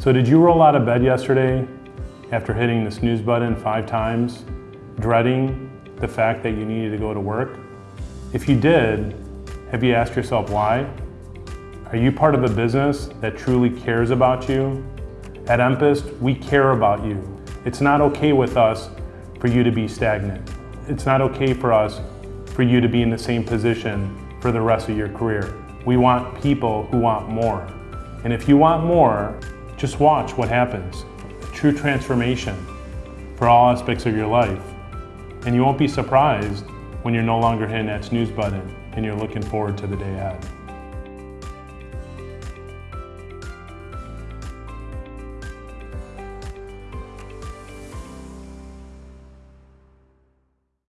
So did you roll out of bed yesterday after hitting the snooze button five times, dreading the fact that you needed to go to work? If you did, have you asked yourself why? Are you part of a business that truly cares about you? At Empist, we care about you. It's not okay with us for you to be stagnant. It's not okay for us for you to be in the same position for the rest of your career. We want people who want more. And if you want more, just watch what happens. True transformation for all aspects of your life. And you won't be surprised when you're no longer hitting that snooze button and you're looking forward to the day ahead.